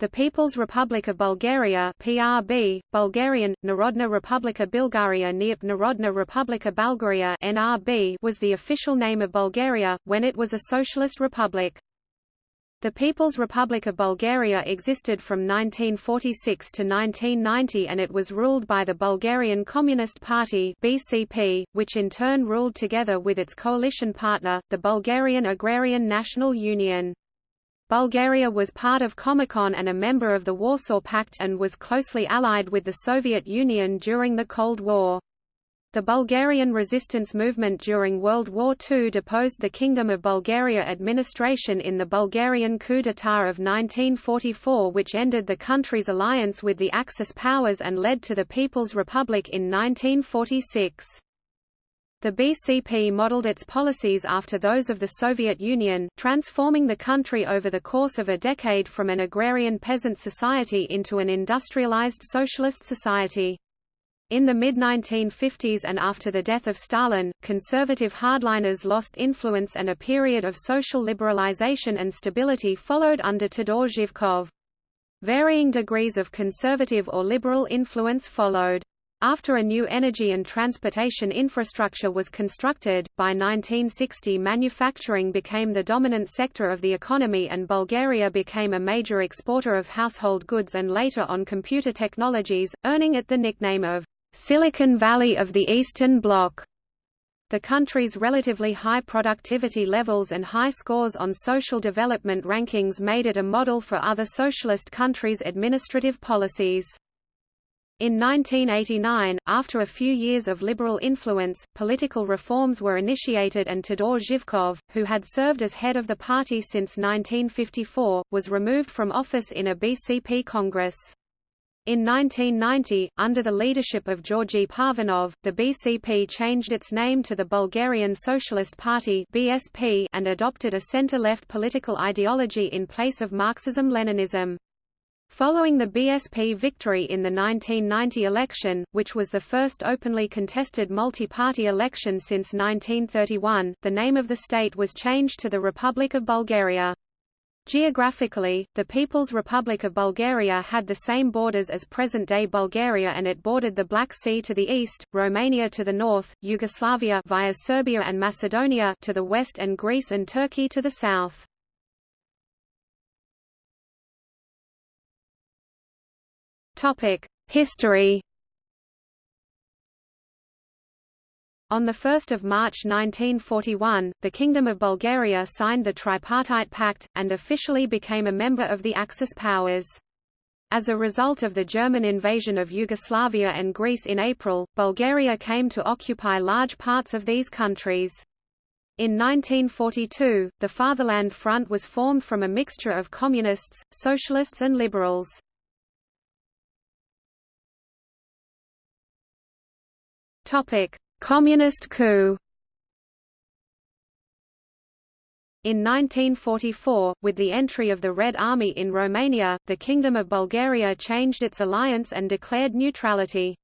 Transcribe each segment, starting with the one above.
The People's Republic of Bulgaria PRB, Bulgarian, Narodna Republika Bulgaria Neop Narodna Republika Bulgaria NRB was the official name of Bulgaria, when it was a socialist republic. The People's Republic of Bulgaria existed from 1946 to 1990 and it was ruled by the Bulgarian Communist Party BCP, which in turn ruled together with its coalition partner, the Bulgarian Agrarian National Union. Bulgaria was part of Comecon and a member of the Warsaw Pact and was closely allied with the Soviet Union during the Cold War. The Bulgarian resistance movement during World War II deposed the Kingdom of Bulgaria administration in the Bulgarian coup d'état of 1944 which ended the country's alliance with the Axis powers and led to the People's Republic in 1946. The BCP modeled its policies after those of the Soviet Union, transforming the country over the course of a decade from an agrarian peasant society into an industrialized socialist society. In the mid-1950s and after the death of Stalin, conservative hardliners lost influence and a period of social liberalization and stability followed under Todor Zhivkov. Varying degrees of conservative or liberal influence followed. After a new energy and transportation infrastructure was constructed, by 1960 manufacturing became the dominant sector of the economy and Bulgaria became a major exporter of household goods and later on computer technologies, earning it the nickname of Silicon Valley of the Eastern Bloc. The country's relatively high productivity levels and high scores on social development rankings made it a model for other socialist countries' administrative policies. In 1989, after a few years of liberal influence, political reforms were initiated and Todor Zhivkov, who had served as head of the party since 1954, was removed from office in a BCP Congress. In 1990, under the leadership of Georgy Parvanov, the BCP changed its name to the Bulgarian Socialist Party (BSP) and adopted a center-left political ideology in place of Marxism-Leninism. Following the BSP victory in the 1990 election, which was the first openly contested multi-party election since 1931, the name of the state was changed to the Republic of Bulgaria. Geographically, the People's Republic of Bulgaria had the same borders as present-day Bulgaria and it bordered the Black Sea to the east, Romania to the north, Yugoslavia via Serbia and Macedonia to the west and Greece and Turkey to the south. Topic: History. On 1 March 1941, the Kingdom of Bulgaria signed the Tripartite Pact, and officially became a member of the Axis powers. As a result of the German invasion of Yugoslavia and Greece in April, Bulgaria came to occupy large parts of these countries. In 1942, the Fatherland Front was formed from a mixture of communists, socialists and liberals. Topic: Communist coup. In 1944, with the entry of the Red Army in Romania, the Kingdom of Bulgaria changed its alliance and declared neutrality.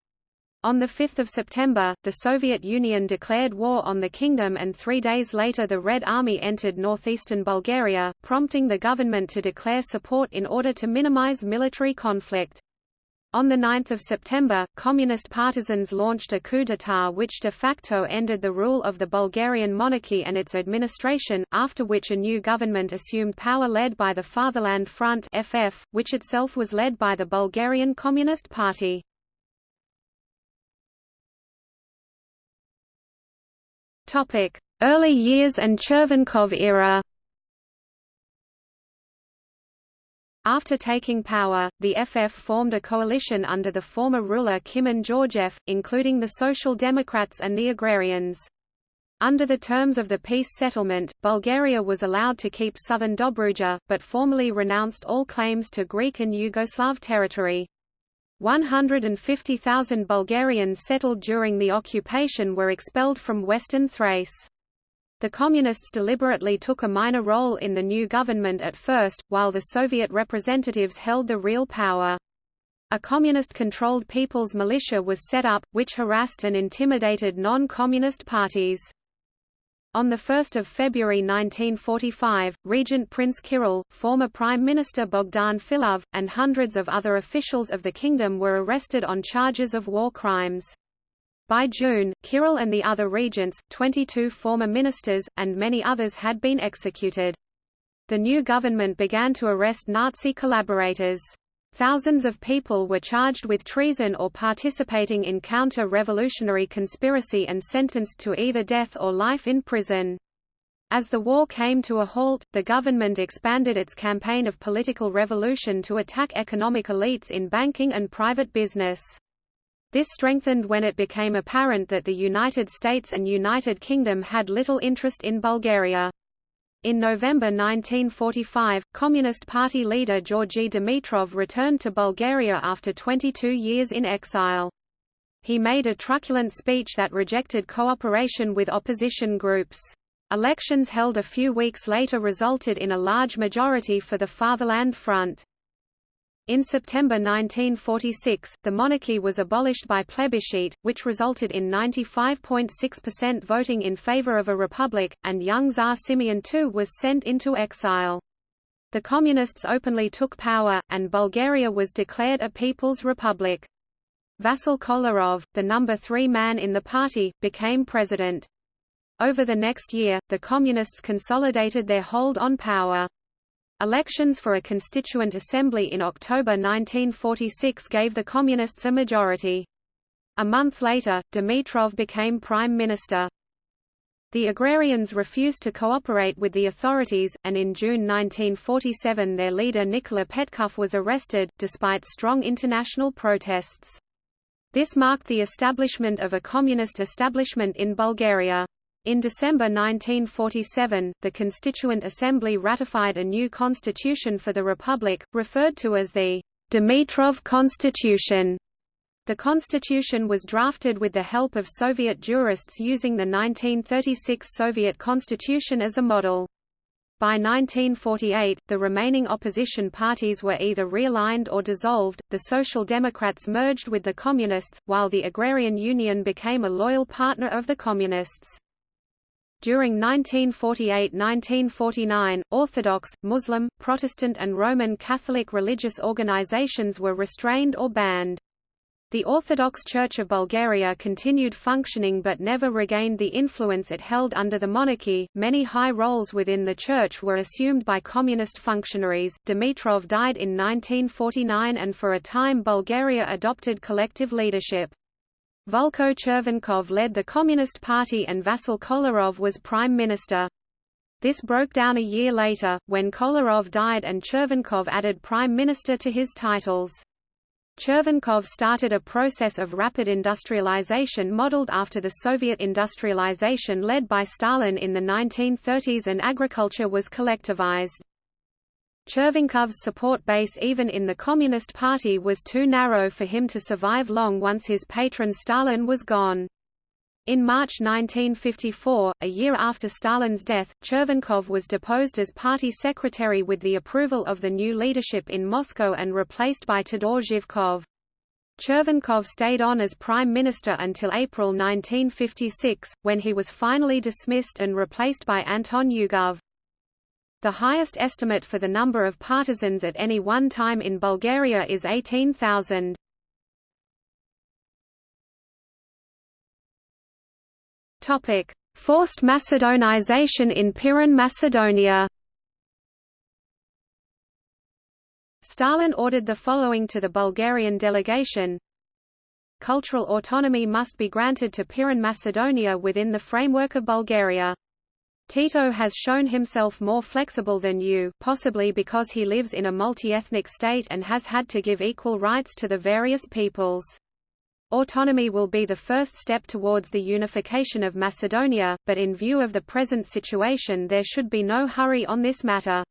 On 5 September, the Soviet Union declared war on the kingdom and three days later the Red Army entered northeastern Bulgaria, prompting the government to declare support in order to minimize military conflict. On 9 September, Communist partisans launched a coup d'état which de facto ended the rule of the Bulgarian monarchy and its administration, after which a new government assumed power led by the Fatherland Front FF, which itself was led by the Bulgarian Communist Party. Early years and Chervenkov era After taking power, the FF formed a coalition under the former ruler Kimon Georgiev, including the Social Democrats and the Agrarians. Under the terms of the peace settlement, Bulgaria was allowed to keep southern Dobruja, but formally renounced all claims to Greek and Yugoslav territory. 150,000 Bulgarians settled during the occupation were expelled from western Thrace. The Communists deliberately took a minor role in the new government at first, while the Soviet representatives held the real power. A communist-controlled People's Militia was set up, which harassed and intimidated non-communist parties. On 1 February 1945, Regent Prince Kirill, former Prime Minister Bogdan Filov, and hundreds of other officials of the kingdom were arrested on charges of war crimes. By June, Kirill and the other regents, 22 former ministers, and many others had been executed. The new government began to arrest Nazi collaborators. Thousands of people were charged with treason or participating in counter-revolutionary conspiracy and sentenced to either death or life in prison. As the war came to a halt, the government expanded its campaign of political revolution to attack economic elites in banking and private business. This strengthened when it became apparent that the United States and United Kingdom had little interest in Bulgaria. In November 1945, Communist Party leader Georgy Dimitrov returned to Bulgaria after 22 years in exile. He made a truculent speech that rejected cooperation with opposition groups. Elections held a few weeks later resulted in a large majority for the Fatherland Front. In September 1946, the monarchy was abolished by plebiscite, which resulted in 95.6% voting in favor of a republic, and young Tsar Simeon II was sent into exile. The Communists openly took power, and Bulgaria was declared a People's Republic. Vasil Kolarov, the number three man in the party, became president. Over the next year, the Communists consolidated their hold on power. Elections for a constituent assembly in October 1946 gave the Communists a majority. A month later, Dimitrov became prime minister. The agrarians refused to cooperate with the authorities, and in June 1947 their leader Nikola Petkov was arrested, despite strong international protests. This marked the establishment of a communist establishment in Bulgaria. In December 1947, the Constituent Assembly ratified a new constitution for the Republic, referred to as the Dimitrov Constitution. The constitution was drafted with the help of Soviet jurists using the 1936 Soviet constitution as a model. By 1948, the remaining opposition parties were either realigned or dissolved, the Social Democrats merged with the Communists, while the Agrarian Union became a loyal partner of the Communists. During 1948–1949, Orthodox, Muslim, Protestant and Roman Catholic religious organizations were restrained or banned. The Orthodox Church of Bulgaria continued functioning but never regained the influence it held under the monarchy. Many high roles within the church were assumed by communist functionaries. Dimitrov died in 1949 and for a time Bulgaria adopted collective leadership. Vulko Chervenkov led the Communist Party and Vasil Kolarov was prime minister. This broke down a year later, when Kolarov died and Chervenkov added prime minister to his titles. Chervenkov started a process of rapid industrialization modeled after the Soviet industrialization led by Stalin in the 1930s and agriculture was collectivized. Chervenkov's support base even in the Communist Party was too narrow for him to survive long once his patron Stalin was gone. In March 1954, a year after Stalin's death, Chervenkov was deposed as party secretary with the approval of the new leadership in Moscow and replaced by Todor Zhivkov. Chervenkov stayed on as prime minister until April 1956, when he was finally dismissed and replaced by Anton Yugov. The highest estimate for the number of partisans at any one time in Bulgaria is 18,000. Topic: Forced Macedonization in Pirin Macedonia. Stalin ordered the following to the Bulgarian delegation. Cultural autonomy must be granted to Pirin Macedonia within the framework of Bulgaria. Tito has shown himself more flexible than you, possibly because he lives in a multi-ethnic state and has had to give equal rights to the various peoples. Autonomy will be the first step towards the unification of Macedonia, but in view of the present situation there should be no hurry on this matter.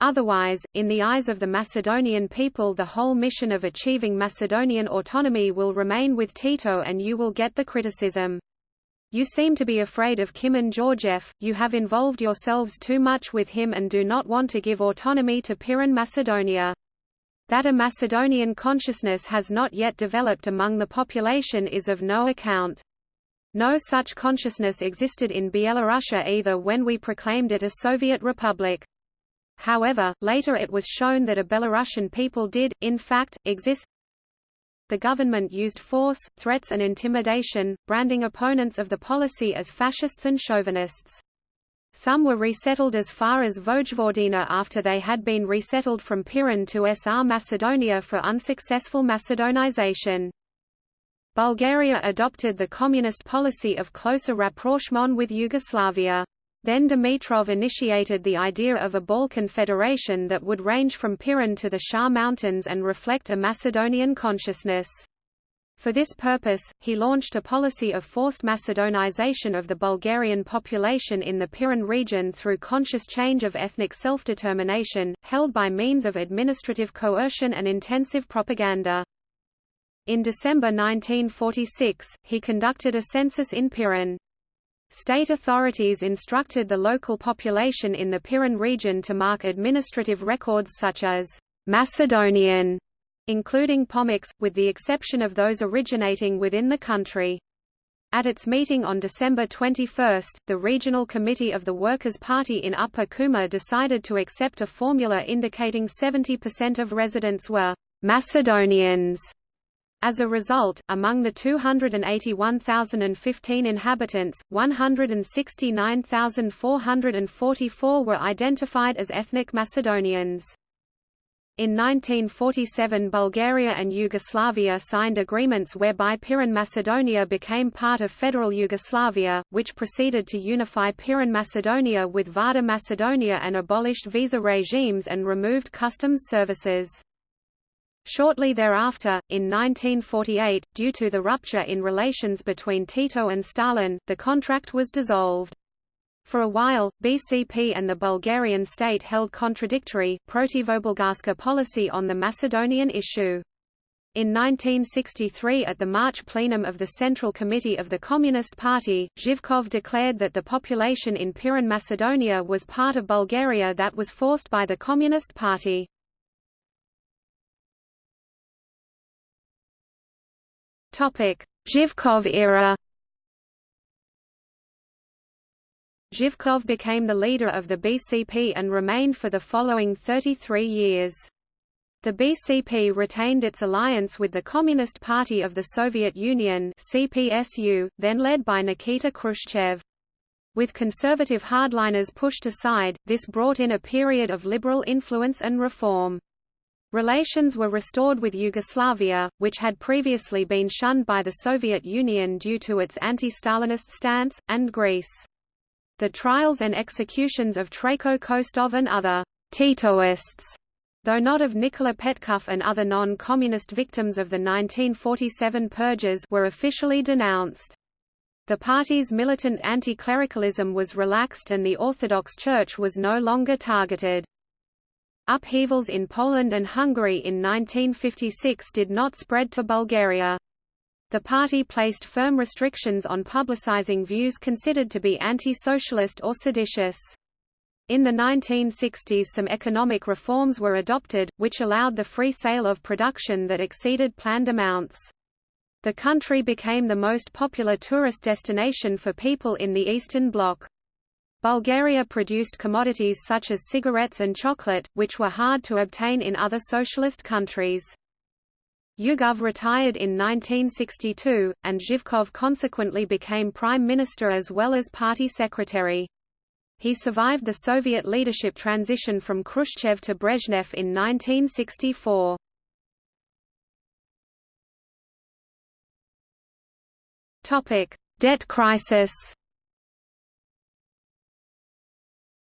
Otherwise, in the eyes of the Macedonian people the whole mission of achieving Macedonian autonomy will remain with Tito and you will get the criticism. You seem to be afraid of Kimon Georgiev, you have involved yourselves too much with him and do not want to give autonomy to Pirin Macedonia. That a Macedonian consciousness has not yet developed among the population is of no account. No such consciousness existed in Bielorussia either when we proclaimed it a Soviet republic. However, later it was shown that a Belarusian people did, in fact, exist. The government used force, threats and intimidation, branding opponents of the policy as fascists and chauvinists. Some were resettled as far as Vojvodina after they had been resettled from Pirin to SR Macedonia for unsuccessful Macedonization. Bulgaria adopted the communist policy of closer rapprochement with Yugoslavia. Then Dimitrov initiated the idea of a Balkan federation that would range from Pirin to the Shar Mountains and reflect a Macedonian consciousness. For this purpose, he launched a policy of forced Macedonization of the Bulgarian population in the Pirin region through conscious change of ethnic self-determination, held by means of administrative coercion and intensive propaganda. In December 1946, he conducted a census in Pirin. State authorities instructed the local population in the Pirin region to mark administrative records such as Macedonian, including Pomaks, with the exception of those originating within the country. At its meeting on December 21, the Regional Committee of the Workers' Party in Upper Kuma decided to accept a formula indicating 70% of residents were Macedonians as a result, among the 281,015 inhabitants, 169,444 were identified as ethnic Macedonians. In 1947 Bulgaria and Yugoslavia signed agreements whereby Pirin Macedonia became part of Federal Yugoslavia, which proceeded to unify Pirin Macedonia with Vardar Macedonia and abolished visa regimes and removed customs services. Shortly thereafter, in 1948, due to the rupture in relations between Tito and Stalin, the contract was dissolved. For a while, BCP and the Bulgarian state held contradictory, protivobulgarska policy on the Macedonian issue. In 1963 at the March plenum of the Central Committee of the Communist Party, Zhivkov declared that the population in Pirin Macedonia was part of Bulgaria that was forced by the Communist Party. Zhivkov era Zhivkov became the leader of the BCP and remained for the following 33 years. The BCP retained its alliance with the Communist Party of the Soviet Union CPSU, then led by Nikita Khrushchev. With conservative hardliners pushed aside, this brought in a period of liberal influence and reform. Relations were restored with Yugoslavia, which had previously been shunned by the Soviet Union due to its anti-Stalinist stance, and Greece. The trials and executions of Trajko Kostov and other Titoists, though not of Nikola Petkov and other non-communist victims of the 1947 purges were officially denounced. The party's militant anti-clericalism was relaxed and the Orthodox Church was no longer targeted. Upheavals in Poland and Hungary in 1956 did not spread to Bulgaria. The party placed firm restrictions on publicizing views considered to be anti-socialist or seditious. In the 1960s some economic reforms were adopted, which allowed the free sale of production that exceeded planned amounts. The country became the most popular tourist destination for people in the Eastern Bloc. Bulgaria produced commodities such as cigarettes and chocolate, which were hard to obtain in other socialist countries. Yugov retired in 1962, and Zhivkov consequently became prime minister as well as party secretary. He survived the Soviet leadership transition from Khrushchev to Brezhnev in 1964. Debt crisis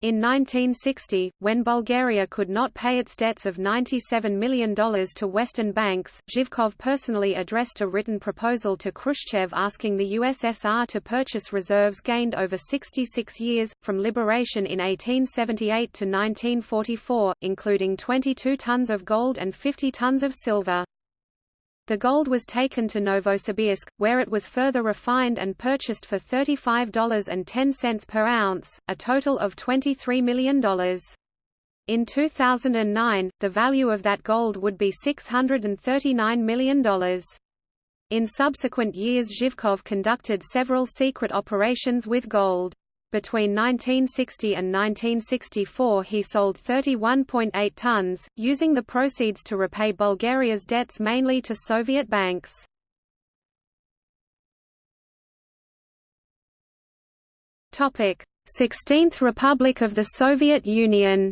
In 1960, when Bulgaria could not pay its debts of $97 million to Western banks, Zhivkov personally addressed a written proposal to Khrushchev asking the USSR to purchase reserves gained over 66 years, from liberation in 1878 to 1944, including 22 tons of gold and 50 tons of silver. The gold was taken to Novosibirsk, where it was further refined and purchased for $35.10 per ounce, a total of $23 million. In 2009, the value of that gold would be $639 million. In subsequent years Zhivkov conducted several secret operations with gold. Between 1960 and 1964 he sold 31.8 tons, using the proceeds to repay Bulgaria's debts mainly to Soviet banks. 16th Republic of the Soviet Union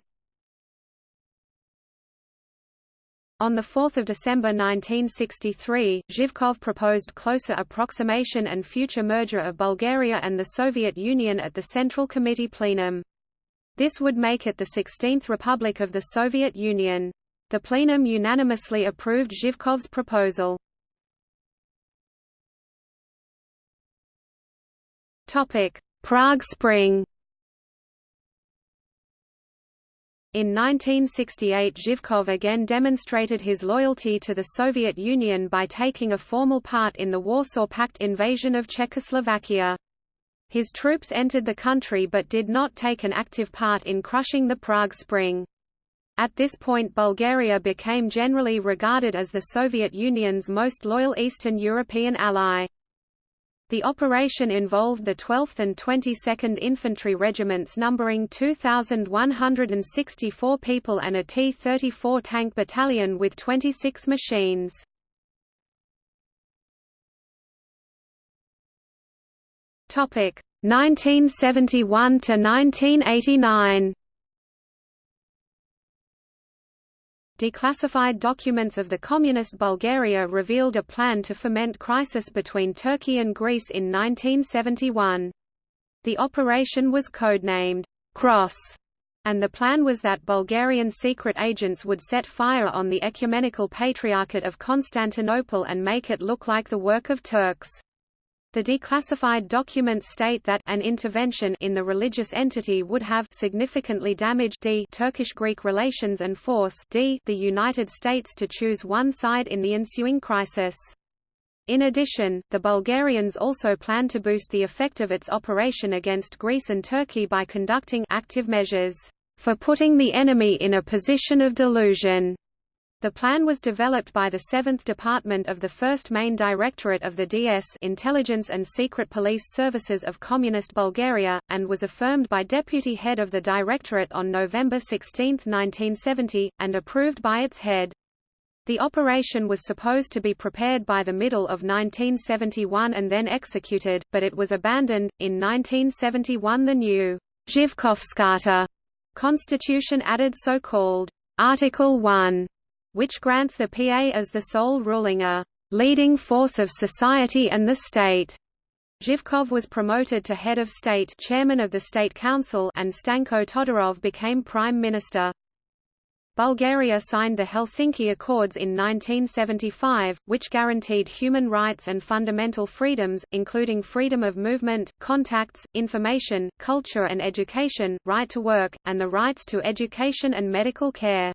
On 4 December 1963, Zhivkov proposed closer approximation and future merger of Bulgaria and the Soviet Union at the Central Committee plenum. This would make it the 16th Republic of the Soviet Union. The plenum unanimously approved Zhivkov's proposal. Prague Spring In 1968 Zhivkov again demonstrated his loyalty to the Soviet Union by taking a formal part in the Warsaw Pact invasion of Czechoslovakia. His troops entered the country but did not take an active part in crushing the Prague Spring. At this point Bulgaria became generally regarded as the Soviet Union's most loyal Eastern European ally. The operation involved the 12th and 22nd Infantry Regiments numbering 2,164 people and a T-34 tank battalion with 26 machines. Topic 1971 to 1989. Declassified documents of the Communist Bulgaria revealed a plan to foment crisis between Turkey and Greece in 1971. The operation was codenamed Cross, and the plan was that Bulgarian secret agents would set fire on the Ecumenical Patriarchate of Constantinople and make it look like the work of Turks. The declassified documents state that an intervention in the religious entity would have significantly damaged d Turkish-Greek relations and force d the United States to choose one side in the ensuing crisis. In addition, the Bulgarians also plan to boost the effect of its operation against Greece and Turkey by conducting active measures for putting the enemy in a position of delusion the plan was developed by the 7th Department of the 1st Main Directorate of the DS Intelligence and Secret Police Services of Communist Bulgaria, and was affirmed by Deputy Head of the Directorate on November 16, 1970, and approved by its head. The operation was supposed to be prepared by the middle of 1971 and then executed, but it was abandoned. In 1971 the new Zhivkovskata constitution added so-called Article 1 which grants the PA as the sole ruling a leading force of society and the state. Zhivkov was promoted to head of state chairman of the State Council and Stanko Todorov became prime minister. Bulgaria signed the Helsinki Accords in 1975, which guaranteed human rights and fundamental freedoms, including freedom of movement, contacts, information, culture and education, right to work, and the rights to education and medical care.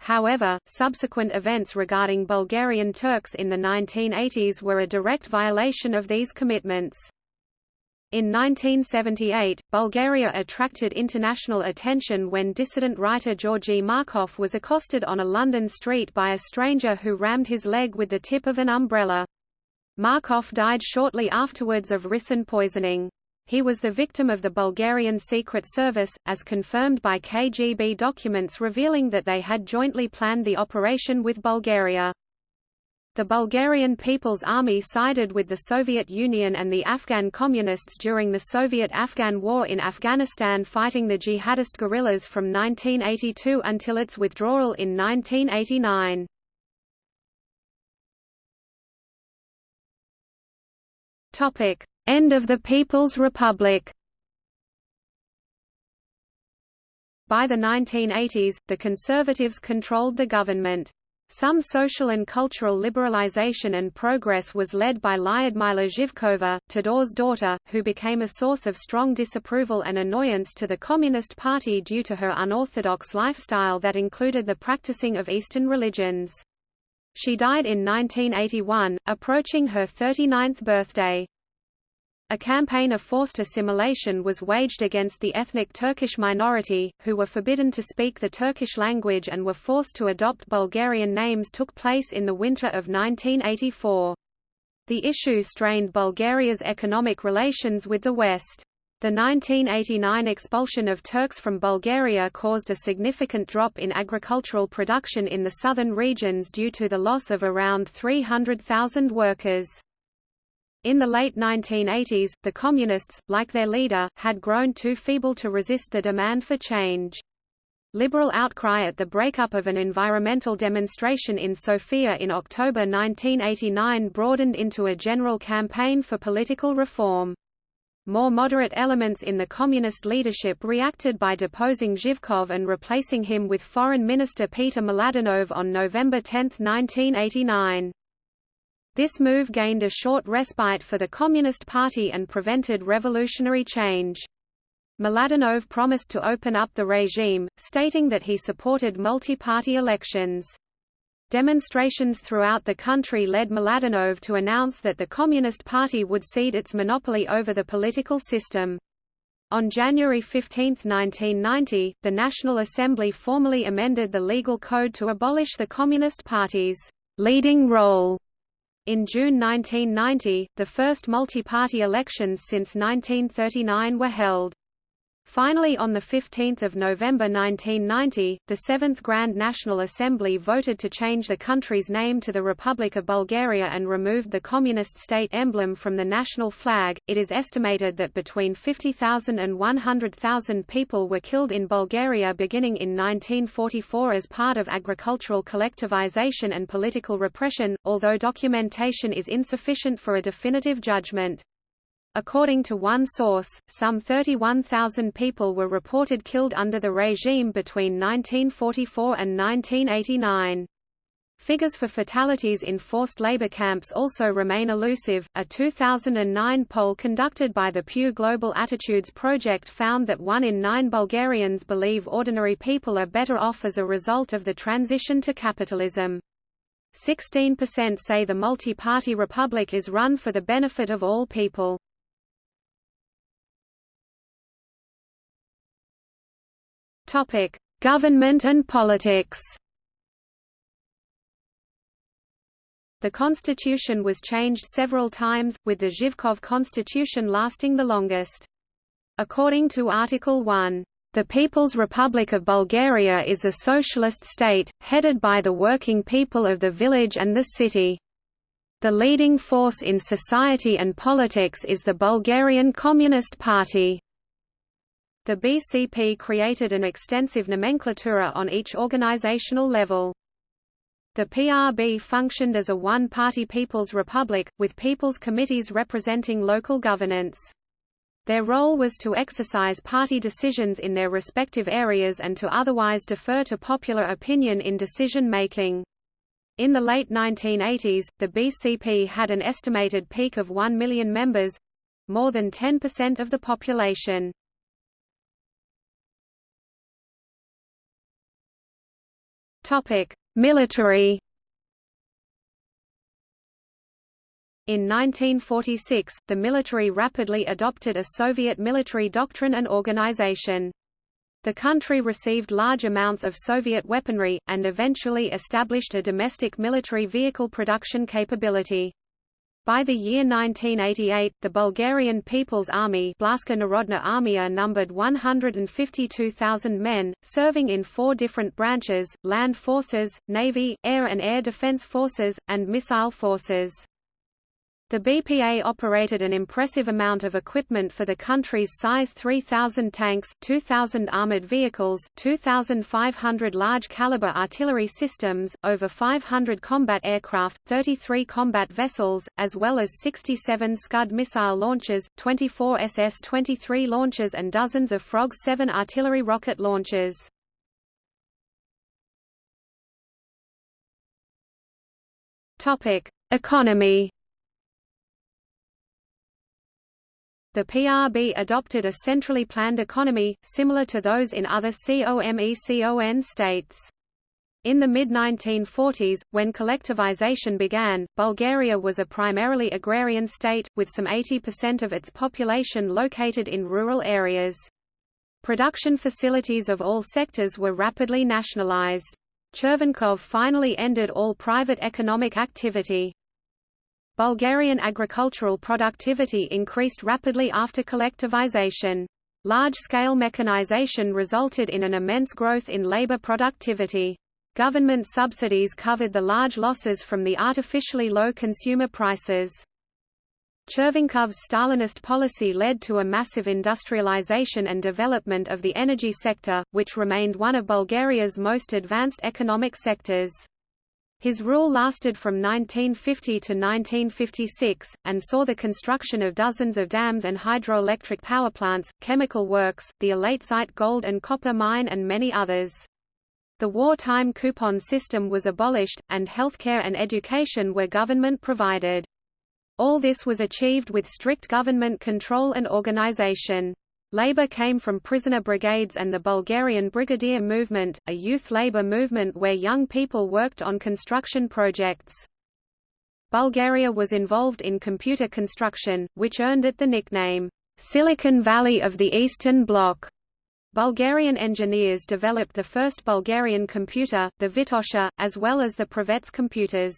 However, subsequent events regarding Bulgarian Turks in the 1980s were a direct violation of these commitments. In 1978, Bulgaria attracted international attention when dissident writer Georgy Markov was accosted on a London street by a stranger who rammed his leg with the tip of an umbrella. Markov died shortly afterwards of ricin poisoning. He was the victim of the Bulgarian Secret Service, as confirmed by KGB documents revealing that they had jointly planned the operation with Bulgaria. The Bulgarian People's Army sided with the Soviet Union and the Afghan Communists during the Soviet-Afghan War in Afghanistan fighting the jihadist guerrillas from 1982 until its withdrawal in 1989. Topic: End of the People's Republic By the 1980s, the Conservatives controlled the government. Some social and cultural liberalization and progress was led by Lyudmila Zhivkova, Todor's daughter, who became a source of strong disapproval and annoyance to the Communist Party due to her unorthodox lifestyle that included the practicing of Eastern religions. She died in 1981, approaching her 39th birthday. A campaign of forced assimilation was waged against the ethnic Turkish minority, who were forbidden to speak the Turkish language and were forced to adopt Bulgarian names took place in the winter of 1984. The issue strained Bulgaria's economic relations with the West. The 1989 expulsion of Turks from Bulgaria caused a significant drop in agricultural production in the southern regions due to the loss of around 300,000 workers. In the late 1980s, the Communists, like their leader, had grown too feeble to resist the demand for change. Liberal outcry at the breakup of an environmental demonstration in Sofia in October 1989 broadened into a general campaign for political reform. More moderate elements in the communist leadership reacted by deposing Zhivkov and replacing him with Foreign Minister Peter Mladenov on November 10, 1989. This move gained a short respite for the Communist Party and prevented revolutionary change. Mladenov promised to open up the regime, stating that he supported multi-party elections. Demonstrations throughout the country led Mladenov to announce that the Communist Party would cede its monopoly over the political system. On January 15, 1990, the National Assembly formally amended the legal code to abolish the Communist Party's leading role in June 1990, the first multi-party elections since 1939 were held. Finally on 15 November 1990, the Seventh Grand National Assembly voted to change the country's name to the Republic of Bulgaria and removed the communist state emblem from the national flag. It is estimated that between 50,000 and 100,000 people were killed in Bulgaria beginning in 1944 as part of agricultural collectivization and political repression, although documentation is insufficient for a definitive judgment. According to one source, some 31,000 people were reported killed under the regime between 1944 and 1989. Figures for fatalities in forced labor camps also remain elusive. A 2009 poll conducted by the Pew Global Attitudes Project found that one in nine Bulgarians believe ordinary people are better off as a result of the transition to capitalism. 16% say the multi-party republic is run for the benefit of all people. Topic: Government and politics. The constitution was changed several times, with the Zhivkov constitution lasting the longest. According to Article 1, "...the People's Republic of Bulgaria is a socialist state, headed by the working people of the village and the city. The leading force in society and politics is the Bulgarian Communist Party." The BCP created an extensive nomenclatura on each organizational level. The PRB functioned as a one-party People's Republic, with People's Committees representing local governance. Their role was to exercise party decisions in their respective areas and to otherwise defer to popular opinion in decision-making. In the late 1980s, the BCP had an estimated peak of 1 million members—more than 10% of the population. Topic: Military. In 1946, the military rapidly adopted a Soviet military doctrine and organization. The country received large amounts of Soviet weaponry, and eventually established a domestic military vehicle production capability. By the year 1988, the Bulgarian People's Army Blaska Narodna Armia numbered 152,000 men, serving in four different branches, land forces, navy, air and air defense forces, and missile forces. The BPA operated an impressive amount of equipment for the country's size 3,000 tanks, 2,000 armored vehicles, 2,500 large-caliber artillery systems, over 500 combat aircraft, 33 combat vessels, as well as 67 Scud missile launchers, 24 SS-23 launchers and dozens of Frog 7 artillery rocket launchers. Economy The PRB adopted a centrally planned economy, similar to those in other COMECON states. In the mid-1940s, when collectivization began, Bulgaria was a primarily agrarian state, with some 80% of its population located in rural areas. Production facilities of all sectors were rapidly nationalized. Chervenkov finally ended all private economic activity. Bulgarian agricultural productivity increased rapidly after collectivization. Large-scale mechanization resulted in an immense growth in labor productivity. Government subsidies covered the large losses from the artificially low consumer prices. Chervenkov's Stalinist policy led to a massive industrialization and development of the energy sector, which remained one of Bulgaria's most advanced economic sectors. His rule lasted from 1950 to 1956, and saw the construction of dozens of dams and hydroelectric power plants, chemical works, the Elatsite gold and copper mine and many others. The wartime coupon system was abolished, and healthcare and education were government provided. All this was achieved with strict government control and organization. Labor came from prisoner brigades and the Bulgarian Brigadier Movement, a youth labor movement where young people worked on construction projects. Bulgaria was involved in computer construction, which earned it the nickname, Silicon Valley of the Eastern Bloc. Bulgarian engineers developed the first Bulgarian computer, the Vitosha, as well as the Pravets computers.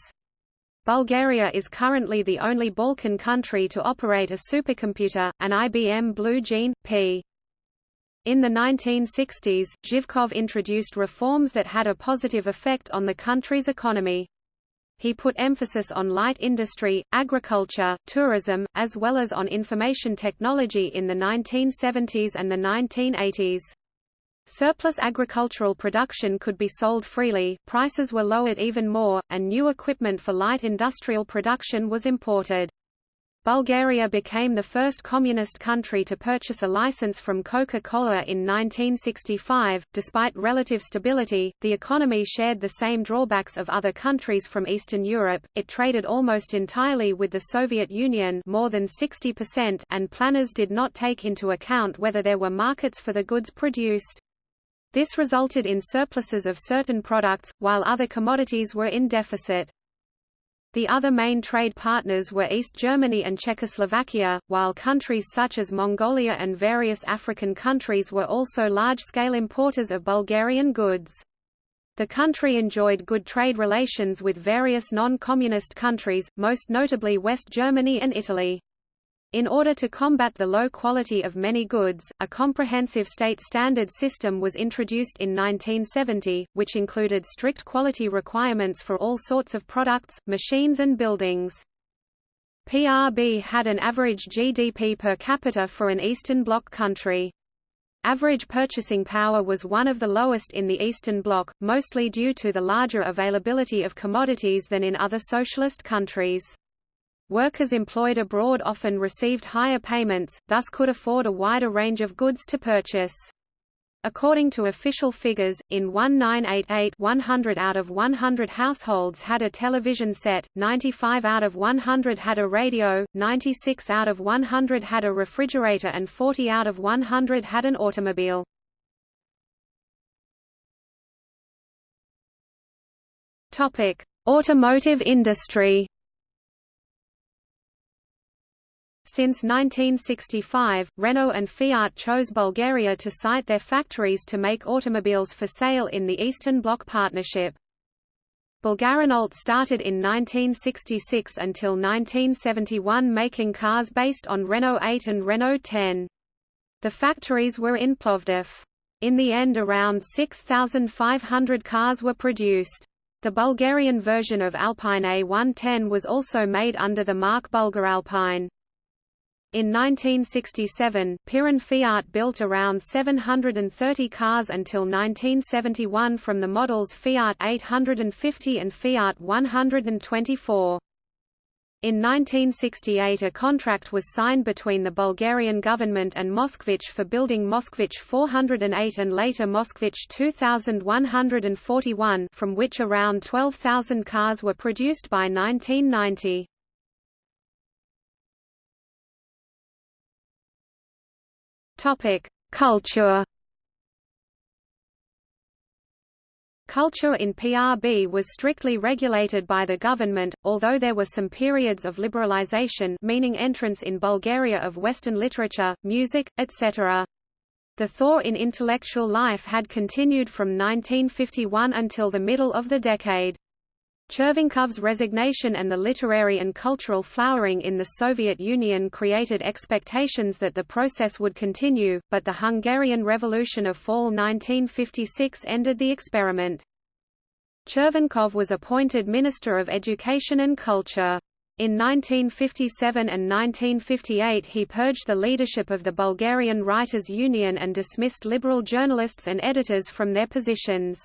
Bulgaria is currently the only Balkan country to operate a supercomputer, an IBM Blue Gene, P. In the 1960s, Zhivkov introduced reforms that had a positive effect on the country's economy. He put emphasis on light industry, agriculture, tourism, as well as on information technology in the 1970s and the 1980s. Surplus agricultural production could be sold freely, prices were lowered even more, and new equipment for light industrial production was imported. Bulgaria became the first communist country to purchase a license from Coca-Cola in 1965. Despite relative stability, the economy shared the same drawbacks of other countries from Eastern Europe. It traded almost entirely with the Soviet Union, more than 60%, and planners did not take into account whether there were markets for the goods produced. This resulted in surpluses of certain products, while other commodities were in deficit. The other main trade partners were East Germany and Czechoslovakia, while countries such as Mongolia and various African countries were also large-scale importers of Bulgarian goods. The country enjoyed good trade relations with various non-communist countries, most notably West Germany and Italy. In order to combat the low quality of many goods, a comprehensive state standard system was introduced in 1970, which included strict quality requirements for all sorts of products, machines and buildings. PRB had an average GDP per capita for an Eastern Bloc country. Average purchasing power was one of the lowest in the Eastern Bloc, mostly due to the larger availability of commodities than in other socialist countries. Workers employed abroad often received higher payments, thus could afford a wider range of goods to purchase. According to official figures, in 1988 100 out of 100 households had a television set, 95 out of 100 had a radio, 96 out of 100 had a refrigerator and 40 out of 100 had an automobile. Automotive industry Since 1965, Renault and Fiat chose Bulgaria to site their factories to make automobiles for sale in the Eastern Bloc partnership. Bulgarrenault started in 1966 until 1971 making cars based on Renault 8 and Renault 10. The factories were in Plovdiv. In the end around 6,500 cars were produced. The Bulgarian version of Alpine A110 was also made under the mark Bulgaralpine. In 1967, Pirin Fiat built around 730 cars until 1971 from the models Fiat 850 and Fiat 124. In 1968 a contract was signed between the Bulgarian government and Moskvich for building Moskvich 408 and later Moskvich 2141 from which around 12,000 cars were produced by 1990. Culture. Culture in PRB was strictly regulated by the government, although there were some periods of liberalization meaning entrance in Bulgaria of Western literature, music, etc. The thaw in intellectual life had continued from 1951 until the middle of the decade. Chervenkov's resignation and the literary and cultural flowering in the Soviet Union created expectations that the process would continue, but the Hungarian Revolution of fall 1956 ended the experiment. Chervenkov was appointed Minister of Education and Culture. In 1957 and 1958 he purged the leadership of the Bulgarian Writers' Union and dismissed liberal journalists and editors from their positions.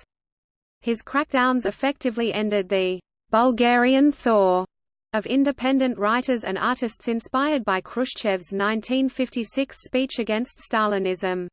His crackdowns effectively ended the Bulgarian thaw of independent writers and artists inspired by Khrushchev's 1956 speech against Stalinism.